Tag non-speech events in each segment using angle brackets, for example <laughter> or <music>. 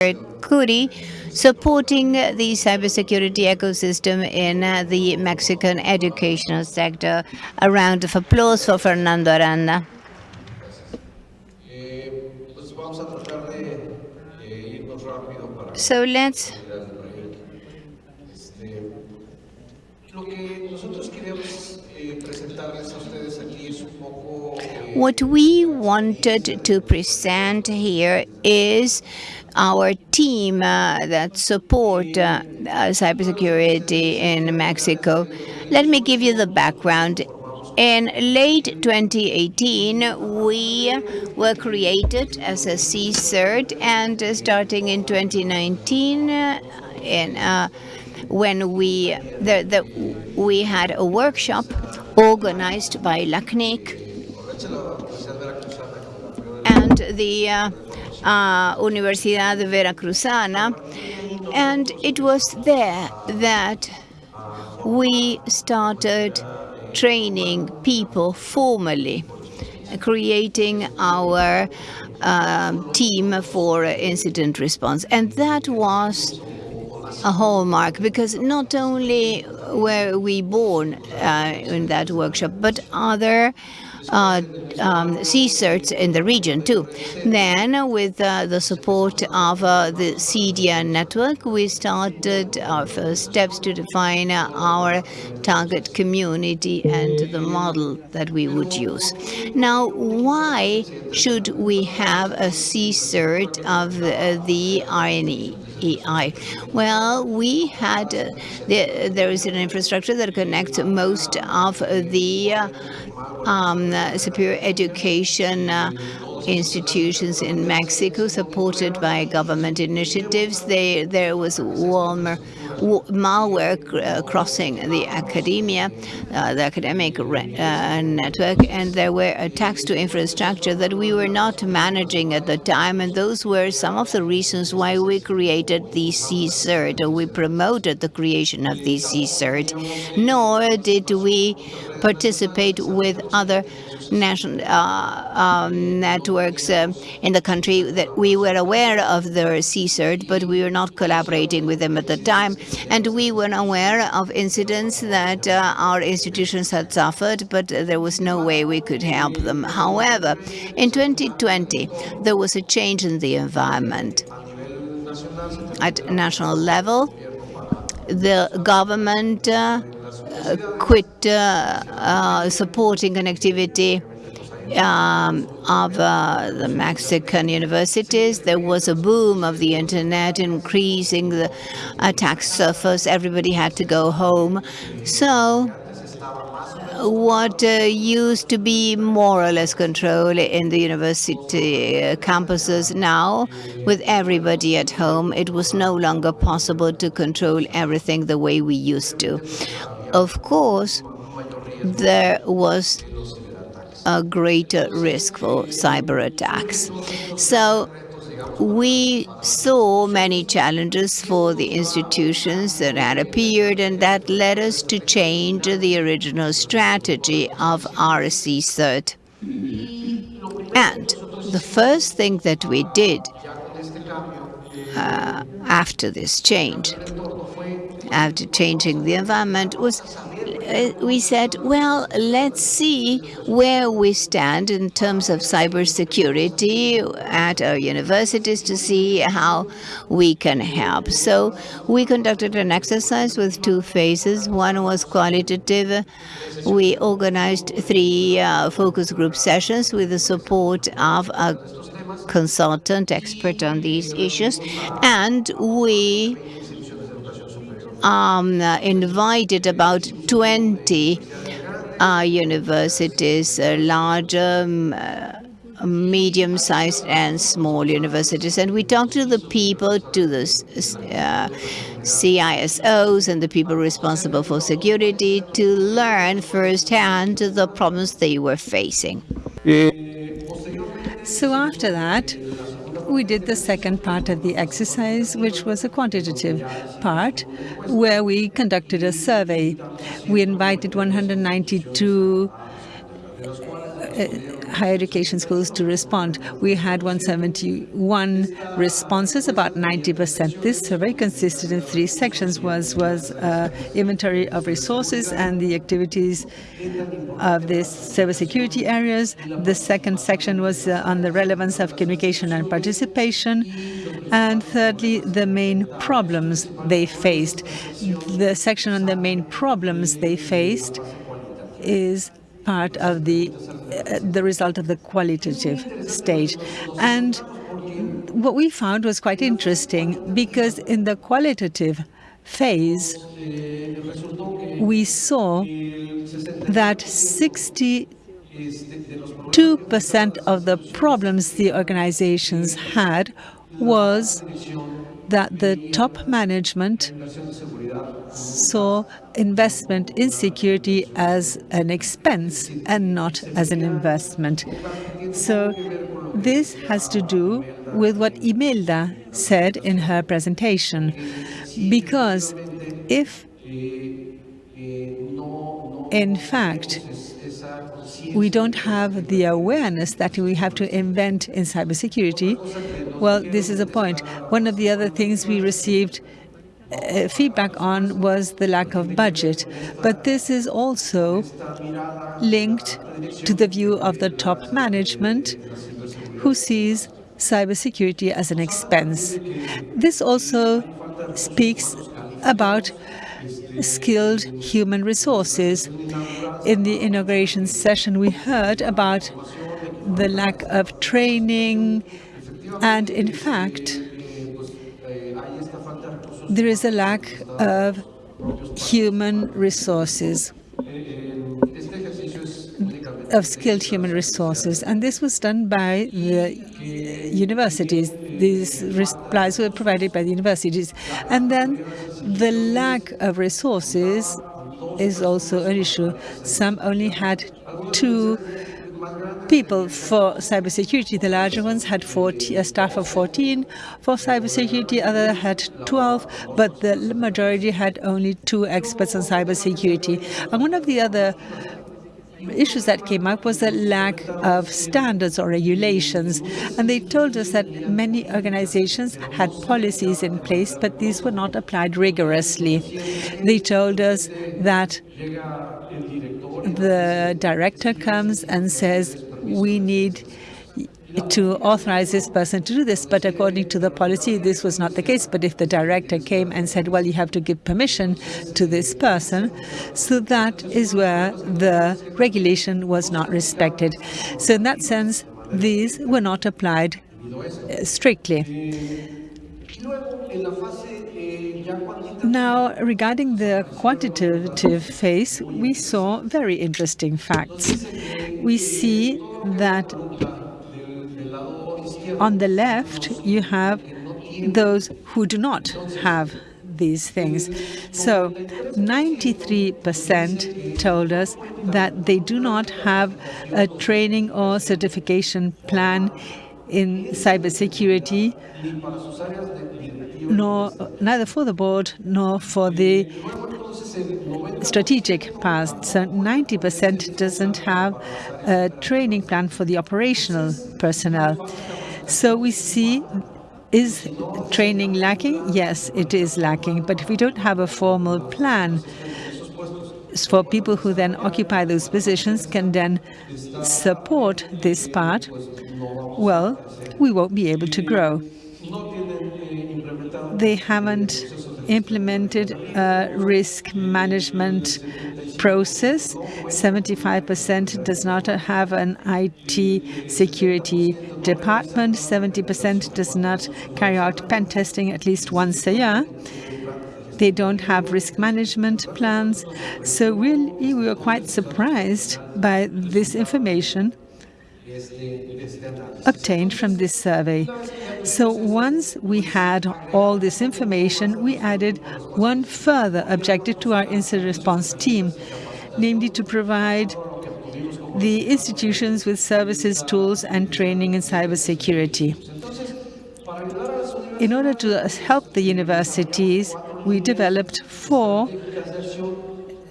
CUDI, supporting the cybersecurity ecosystem in the Mexican educational sector. A round of applause for Fernando Aranda. So let's What we wanted to present here is our team uh, that support uh, uh, cybersecurity in Mexico. Let me give you the background. In late 2018, we were created as a CSIRT, and starting in 2019, in uh, when we the, the, we had a workshop organized by LACNIC and the uh, uh, Universidad Veracruzana, and it was there that we started training people formally, creating our um, team for incident response. And that was a hallmark because not only were we born uh, in that workshop, but other uh, um, CSIRTs in the region too. Then, with uh, the support of uh, the CEDIA network, we started our first steps to define our target community and the model that we would use. Now, why should we have a CSIRT of uh, the RNE? Well, we had, uh, the, there is an infrastructure that connects most of the uh, um, superior education uh, institutions in Mexico supported by government initiatives. They, there was Walmer, malware uh, crossing the academia, uh, the academic uh, network, and there were attacks to infrastructure that we were not managing at the time, and those were some of the reasons why we created the CSIRT, or we promoted the creation of the CSIRT, nor did we participate with other national uh, um, networks uh, in the country that we were aware of their CSIRT, but we were not collaborating with them at the time. And we were aware of incidents that uh, our institutions had suffered, but there was no way we could help them. However, in 2020, there was a change in the environment. At national level, the government uh, quit uh, uh, supporting connectivity um, of uh, the Mexican universities. There was a boom of the internet, increasing the attack surface. Everybody had to go home. So what uh, used to be more or less control in the university uh, campuses now, with everybody at home, it was no longer possible to control everything the way we used to. Of course, there was a greater risk for cyber attacks. So we saw many challenges for the institutions that had appeared, and that led us to change the original strategy of RC CERT. And the first thing that we did uh, after this change after changing the environment was uh, we said, well, let's see where we stand in terms of cybersecurity at our universities to see how we can help. So we conducted an exercise with two phases. One was qualitative. We organized three uh, focus group sessions with the support of a consultant expert on these issues. And we um, invited about 20 uh, universities, uh, larger, um, uh, medium-sized and small universities. And we talked to the people, to the uh, CISOs and the people responsible for security to learn firsthand the problems they were facing. So after that, we did the second part of the exercise, which was a quantitative part, where we conducted a survey. We invited 192 uh, higher education schools to respond. We had 171 responses, about 90%. This survey consisted in three sections, was, was uh, inventory of resources and the activities of the cybersecurity areas. The second section was uh, on the relevance of communication and participation. And thirdly, the main problems they faced. The section on the main problems they faced is part of the uh, the result of the qualitative stage. And what we found was quite interesting because in the qualitative phase, we saw that 62% of the problems the organizations had was that the top management saw investment in security as an expense and not as an investment. So this has to do with what Imelda said in her presentation, because if in fact we don't have the awareness that we have to invent in cybersecurity, well, this is a point. One of the other things we received uh, feedback on was the lack of budget. But this is also linked to the view of the top management who sees cybersecurity as an expense. This also speaks about skilled human resources. In the inauguration session, we heard about the lack of training, and in fact, there is a lack of human resources, of skilled human resources. And this was done by the universities. These replies were provided by the universities. And then the lack of resources is also an issue. Some only had two people for cybersecurity. The larger ones had 40, a staff of 14 for cybersecurity, other had 12, but the majority had only two experts on cybersecurity. And one of the other issues that came up was the lack of standards or regulations. And they told us that many organizations had policies in place, but these were not applied rigorously. They told us that the director comes and says, we need to authorize this person to do this. But according to the policy, this was not the case. But if the director came and said, well, you have to give permission to this person, so that is where the regulation was not respected. So in that sense, these were not applied uh, strictly. Now, regarding the quantitative phase, we saw very interesting facts. We see that on the left, you have those who do not have these things. So 93% told us that they do not have a training or certification plan in cybersecurity nor neither for the board nor for the strategic past. So 90% doesn't have a training plan for the operational personnel. So we see is training lacking? Yes, it is lacking. But if we don't have a formal plan for people who then occupy those positions can then support this part, well, we won't be able to grow they haven't implemented a risk management process. 75% does not have an IT security department. 70% does not carry out pen testing at least once a year. They don't have risk management plans. So really, we were quite surprised by this information obtained from this survey. So once we had all this information, we added one further objective to our incident response team, namely to provide the institutions with services, tools, and training in cybersecurity. In order to help the universities, we developed four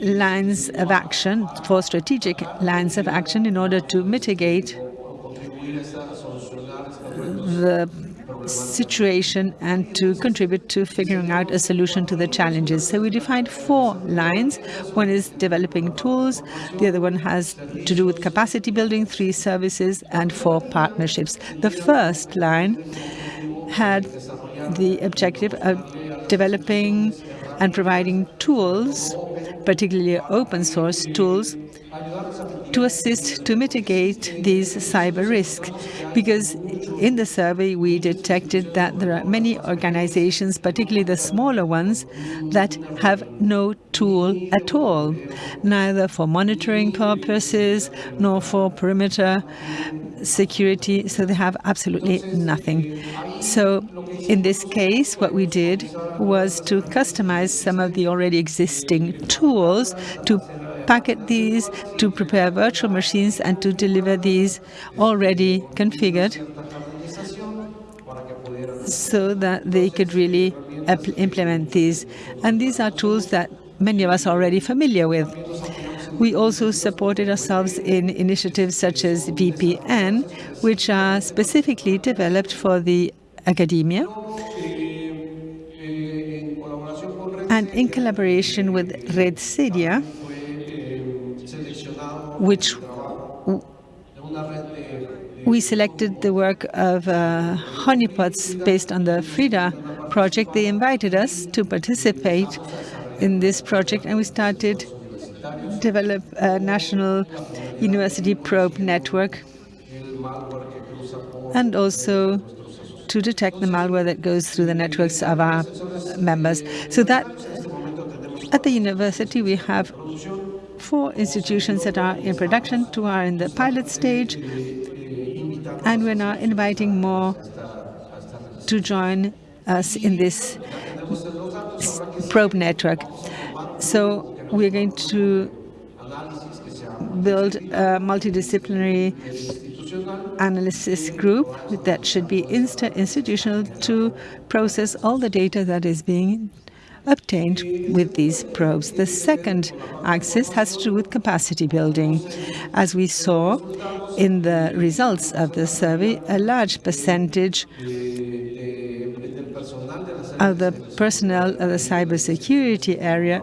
lines of action, four strategic lines of action in order to mitigate the situation and to contribute to figuring out a solution to the challenges. So we defined four lines. One is developing tools, the other one has to do with capacity building, three services, and four partnerships. The first line had the objective of developing and providing tools, particularly open source tools, to assist to mitigate these cyber risks. Because in the survey, we detected that there are many organizations, particularly the smaller ones, that have no tool at all, neither for monitoring purposes nor for perimeter security, so they have absolutely nothing. So in this case, what we did was to customize some of the already existing tools to packet these, to prepare virtual machines, and to deliver these already configured so that they could really implement these. And these are tools that many of us are already familiar with. We also supported ourselves in initiatives such as VPN, which are specifically developed for the academia. And in collaboration with Red CEDIA, which we selected the work of uh, honeypots based on the Frida project. They invited us to participate in this project, and we started develop a national university probe network and also to detect the malware that goes through the networks of our members. So that at the university we have four institutions that are in production, two are in the pilot stage, and we're now inviting more to join us in this probe network. So we're going to build a multidisciplinary analysis group that should be institutional to process all the data that is being obtained with these probes. The second axis has to do with capacity building. As we saw in the results of the survey, a large percentage of the personnel of the cybersecurity area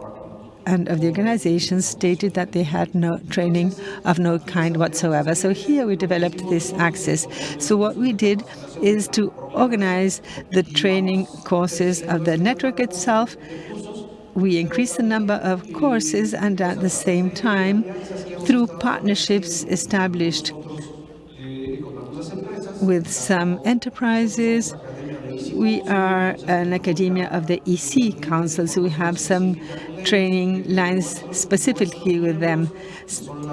and of the organizations stated that they had no training of no kind whatsoever. So here we developed this axis. So what we did is to organize the training courses of the network itself. We increased the number of courses and at the same time, through partnerships established with some enterprises, we are an academia of the EC Council, so we have some training lines specifically with them.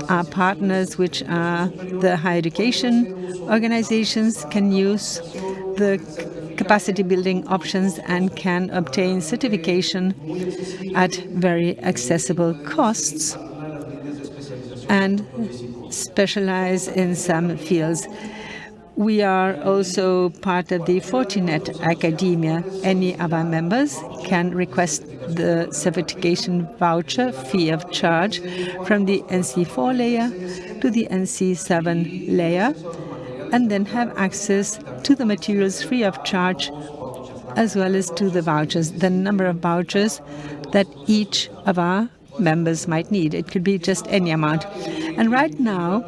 Our partners, which are the higher education organizations, can use the capacity building options and can obtain certification at very accessible costs and specialize in some fields. We are also part of the Fortinet Academia. Any of our members can request the certification voucher fee of charge from the NSE4 layer to the NSE7 layer and then have access to the materials free of charge as well as to the vouchers, the number of vouchers that each of our members might need. It could be just any amount. And right now,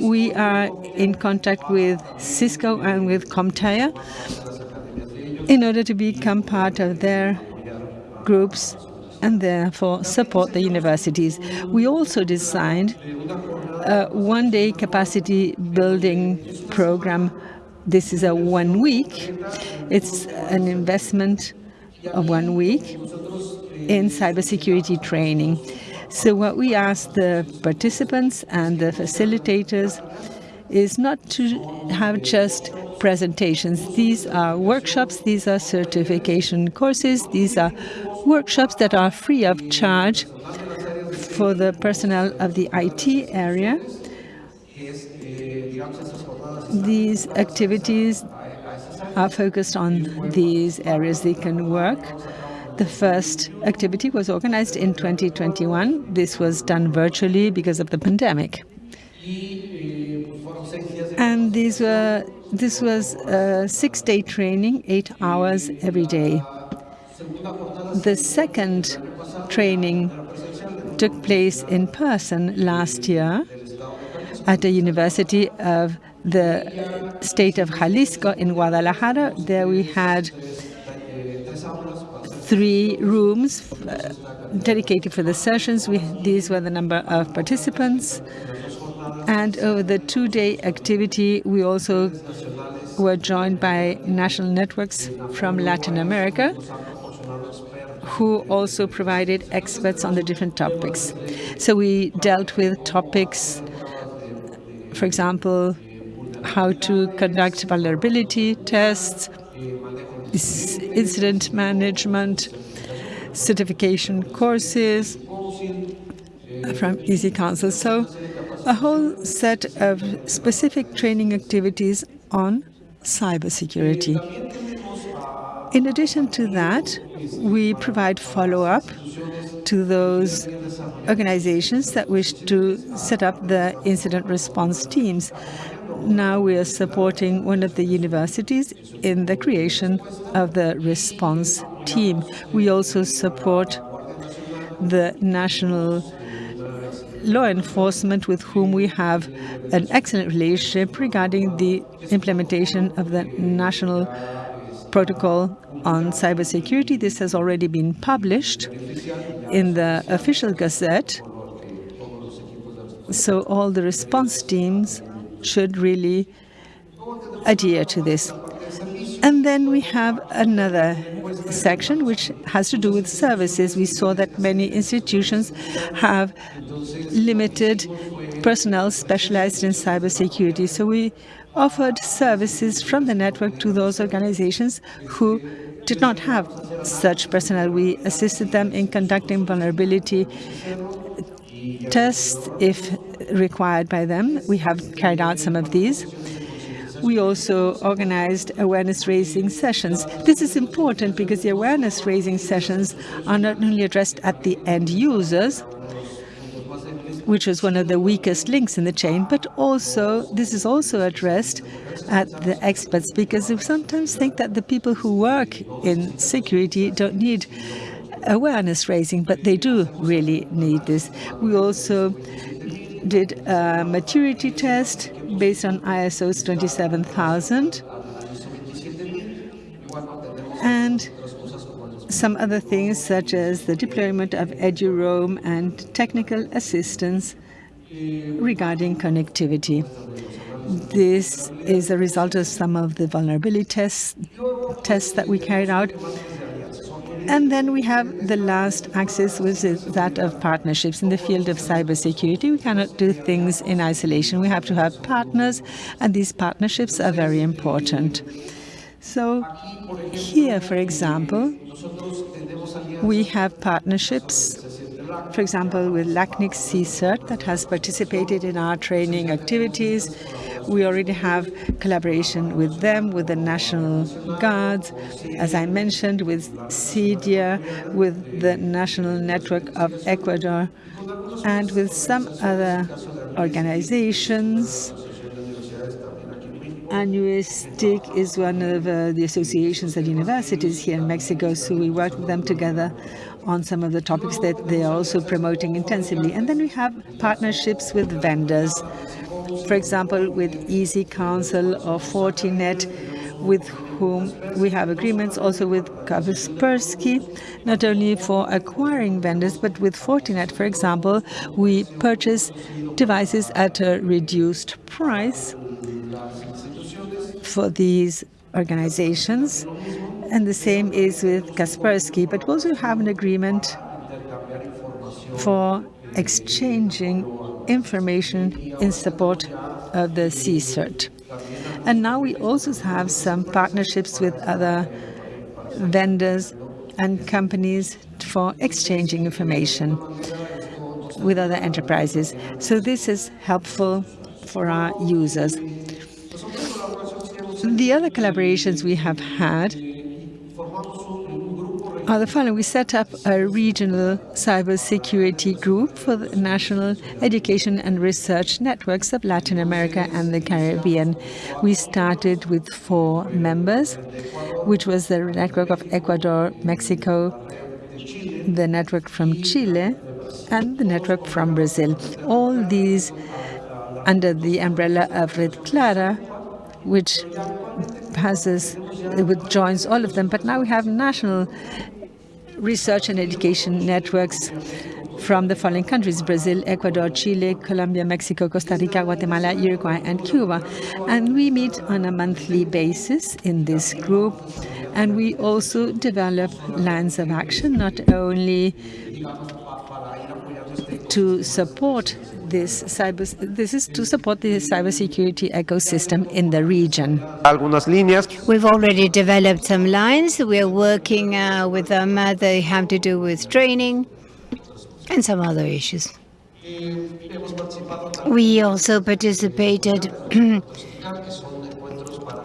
we are in contact with Cisco and with CompTIA in order to become part of their groups and therefore support the universities. We also designed a one-day capacity building program. This is a one week. It's an investment of one week in cybersecurity training. So what we ask the participants and the facilitators is not to have just presentations. These are workshops, these are certification courses, these are workshops that are free of charge for the personnel of the IT area. These activities are focused on these areas they can work The first activity was organized in 2021. This was done virtually because of the pandemic. And these were this was a six-day training, eight hours every day. The second training took place in person last year at the University of the state of Jalisco in Guadalajara. There we had three rooms uh, dedicated for the sessions. We, these were the number of participants. And over the two-day activity, we also were joined by national networks from Latin America, who also provided experts on the different topics. So we dealt with topics, for example, how to conduct vulnerability tests, incident management, certification courses from EC Council. So a whole set of specific training activities on cybersecurity. In addition to that, we provide follow-up to those organizations that wish to set up the incident response teams. Now we are supporting one of the universities in the creation of the response team. We also support the national law enforcement with whom we have an excellent relationship regarding the implementation of the national protocol on cybersecurity. This has already been published in the official gazette. So all the response teams should really adhere to this. And then we have another section which has to do with services. We saw that many institutions have limited personnel specialized in cybersecurity. So we offered services from the network to those organizations who did not have such personnel. We assisted them in conducting vulnerability tests if required by them. We have carried out some of these. We also organized awareness-raising sessions. This is important because the awareness-raising sessions are not only addressed at the end users, which is one of the weakest links in the chain, but also this is also addressed at the experts because we sometimes think that the people who work in security don't need awareness raising, but they do really need this. We also did a maturity test based on ISO 27000 and some other things such as the deployment of EduRoam and technical assistance regarding connectivity. This is a result of some of the vulnerability tests, tests that we carried out and then we have the last axis, which is that of partnerships. In the field of cybersecurity, we cannot do things in isolation. We have to have partners, and these partnerships are very important. So here, for example, we have partnerships for example, with LACNIC CSIRT that has participated in our training activities. We already have collaboration with them, with the National Guards, as I mentioned, with CEDIA, with the National Network of Ecuador, and with some other organizations. ANUSTIC is one of uh, the associations at universities here in Mexico, so we work with them together on some of the topics that they are also promoting intensively. And then we have partnerships with vendors for example, with EC Council or Fortinet, with whom we have agreements also with Kaspersky, not only for acquiring vendors, but with Fortinet, for example, we purchase devices at a reduced price for these organizations. And the same is with Kaspersky, but we also have an agreement for exchanging information in support of the CSIRT. And now we also have some partnerships with other vendors and companies for exchanging information with other enterprises. So this is helpful for our users. The other collaborations we have had are the following. We set up a regional cybersecurity group for the national education and research networks of Latin America and the Caribbean. We started with four members, which was the network of Ecuador, Mexico, the network from Chile, and the network from Brazil. All these under the umbrella of Red Clara, which passes, which joins all of them. But now we have national research and education networks from the following countries, Brazil, Ecuador, Chile, Colombia, Mexico, Costa Rica, Guatemala, Uruguay, and Cuba. And we meet on a monthly basis in this group. And we also develop lines of action, not only to support this cyber this is to support the cybersecurity ecosystem in the region. Algunas líneas. We've already developed some lines. We're working uh, with them. Uh, they have to do with training and some other issues. We also participated. <clears throat>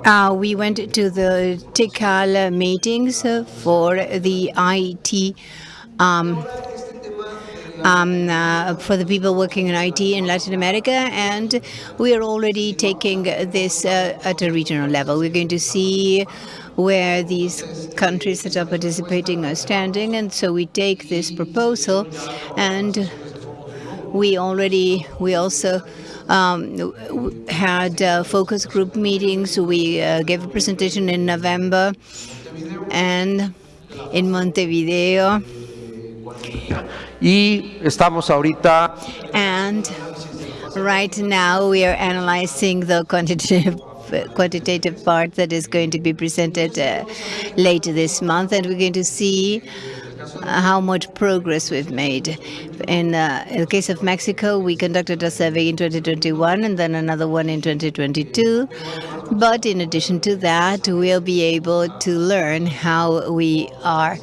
uh, we went to the TICAL meetings for the IT um, um, uh, for the people working in IT in Latin America, and we are already taking this uh, at a regional level. We're going to see where these countries that are participating are standing, and so we take this proposal, and we already we also um, had uh, focus group meetings. We uh, gave a presentation in November, and in Montevideo. Y estamos ahorita. And right now we are analyzing the quantitative quantitative part that is going to be presented uh, later this month, and we're going to see uh, how much progress we've made. In, uh, in, the case of Mexico, we conducted a survey in 2021 and then another one in 2022. But in addition to that, we'll be able to learn how we are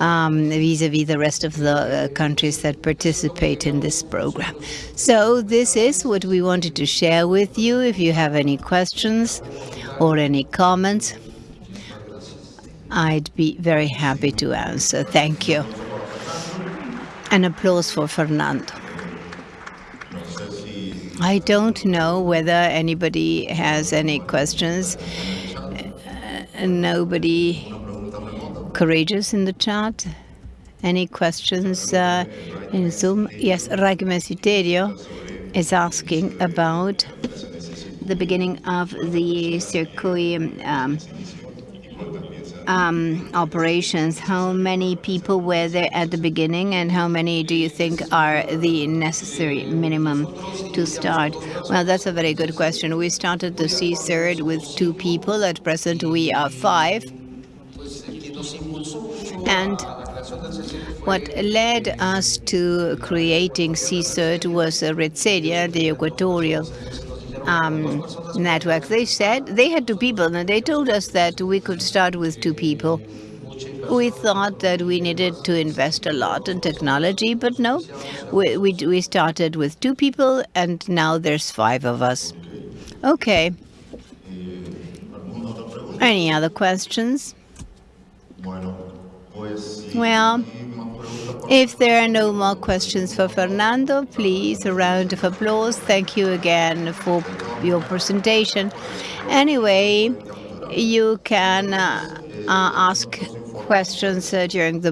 vis-a-vis um, -vis the rest of the uh, countries that participate in this program. So this is what we wanted to share with you. If you have any questions or any comments, I'd be very happy to answer. Thank you. An applause for Fernando. I don't know whether anybody has any questions. Uh, nobody courageous in the chat. Any questions uh, in Zoom? Yes, Ragmesiterio is asking about the beginning of the CSIRT um, um, operations. How many people were there at the beginning, and how many do you think are the necessary minimum to start? Well, that's a very good question. We started the CSIRT with two people. At present, we are five. And what led us to creating CSIRT was uh, Red CEDIA, the equatorial um, network. They said they had two people, and they told us that we could start with two people. We thought that we needed to invest a lot in technology, but no, we, we, we started with two people, and now there's five of us. Okay. Any other questions? Well, if there are no more questions for Fernando, please, a round of applause. Thank you again for your presentation. Anyway, you can uh, uh, ask questions uh, during the